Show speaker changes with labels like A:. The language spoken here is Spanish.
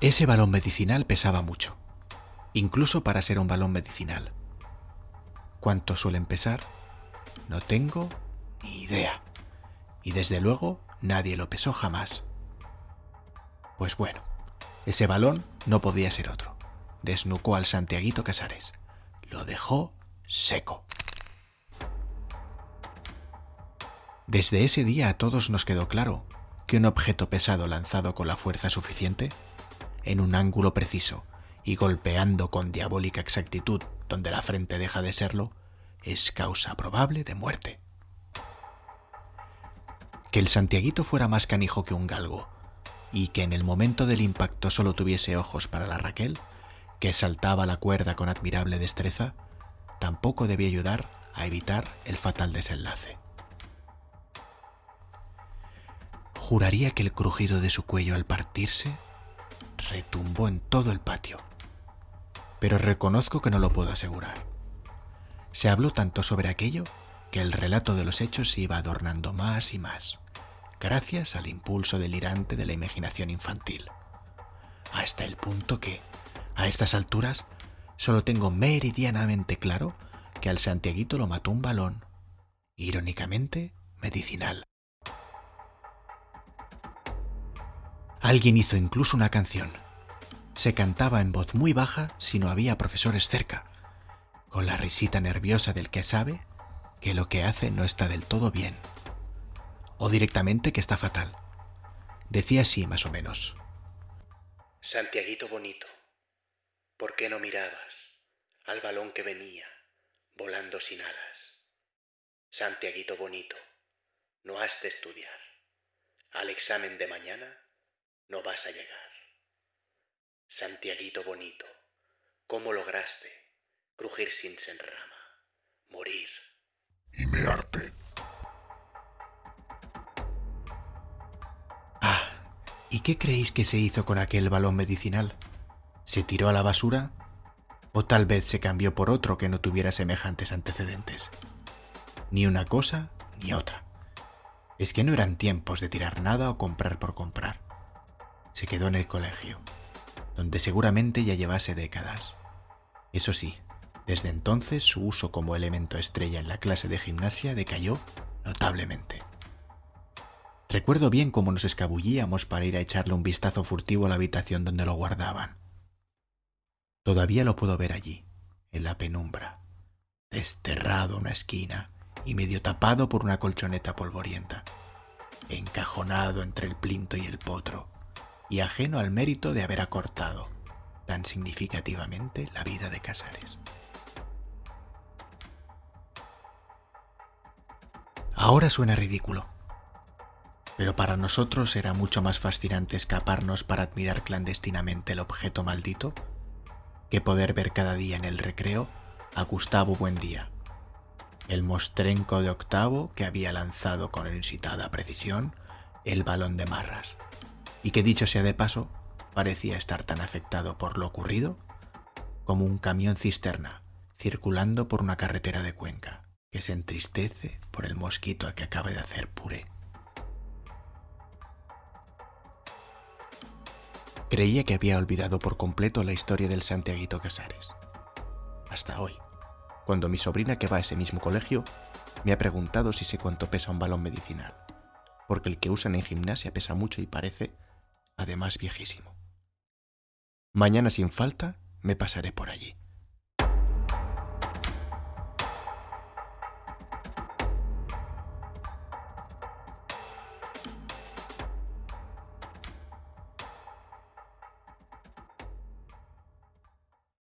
A: Ese balón medicinal pesaba mucho, incluso para ser un balón medicinal. ¿Cuánto suelen pesar? No tengo ni idea. Y desde luego nadie lo pesó jamás. Pues bueno, ese balón no podía ser otro. Desnucó al Santiaguito Casares. Lo dejó seco. Desde ese día a todos nos quedó claro que un objeto pesado lanzado con la fuerza suficiente, en un ángulo preciso y golpeando con diabólica exactitud donde la frente deja de serlo, es causa probable de muerte. Que el Santiaguito fuera más canijo que un galgo, y que en el momento del impacto solo tuviese ojos para la Raquel, que saltaba la cuerda con admirable destreza, tampoco debía ayudar a evitar el fatal desenlace. Juraría que el crujido de su cuello al partirse retumbó en todo el patio, pero reconozco que no lo puedo asegurar. Se habló tanto sobre aquello que el relato de los hechos se iba adornando más y más, gracias al impulso delirante de la imaginación infantil, hasta el punto que, a estas alturas, solo tengo meridianamente claro que al Santiaguito lo mató un balón, irónicamente medicinal. Alguien hizo incluso una canción. Se cantaba en voz muy baja si no había profesores cerca, con la risita nerviosa del que sabe que lo que hace no está del todo bien, o directamente que está fatal. Decía así más o menos.
B: Santiaguito bonito, ¿por qué no mirabas al balón que venía volando sin alas? Santiaguito bonito, no has de estudiar. Al examen de mañana no vas a llegar. Santiaguito bonito, ¿cómo lograste crujir sin senrama, morir.
C: Y mearte.
A: Ah, ¿y qué creéis que se hizo con aquel balón medicinal? ¿Se tiró a la basura? ¿O tal vez se cambió por otro que no tuviera semejantes antecedentes? Ni una cosa ni otra. Es que no eran tiempos de tirar nada o comprar por comprar. Se quedó en el colegio, donde seguramente ya llevase décadas. Eso sí, desde entonces su uso como elemento estrella en la clase de gimnasia decayó notablemente. Recuerdo bien cómo nos escabullíamos para ir a echarle un vistazo furtivo a la habitación donde lo guardaban. Todavía lo puedo ver allí, en la penumbra, desterrado a una esquina y medio tapado por una colchoneta polvorienta, encajonado entre el plinto y el potro, y ajeno al mérito de haber acortado tan significativamente la vida de Casares. Ahora suena ridículo, pero para nosotros era mucho más fascinante escaparnos para admirar clandestinamente el objeto maldito que poder ver cada día en el recreo a Gustavo Buendía, el mostrenco de octavo que había lanzado con incitada precisión el balón de marras, y que dicho sea de paso, parecía estar tan afectado por lo ocurrido como un camión cisterna circulando por una carretera de Cuenca que se entristece por el mosquito al que acaba de hacer puré. Creía que había olvidado por completo la historia del Santiaguito Casares. Hasta hoy, cuando mi sobrina que va a ese mismo colegio me ha preguntado si sé cuánto pesa un balón medicinal, porque el que usan en gimnasia pesa mucho y parece, además, viejísimo. Mañana sin falta me pasaré por allí.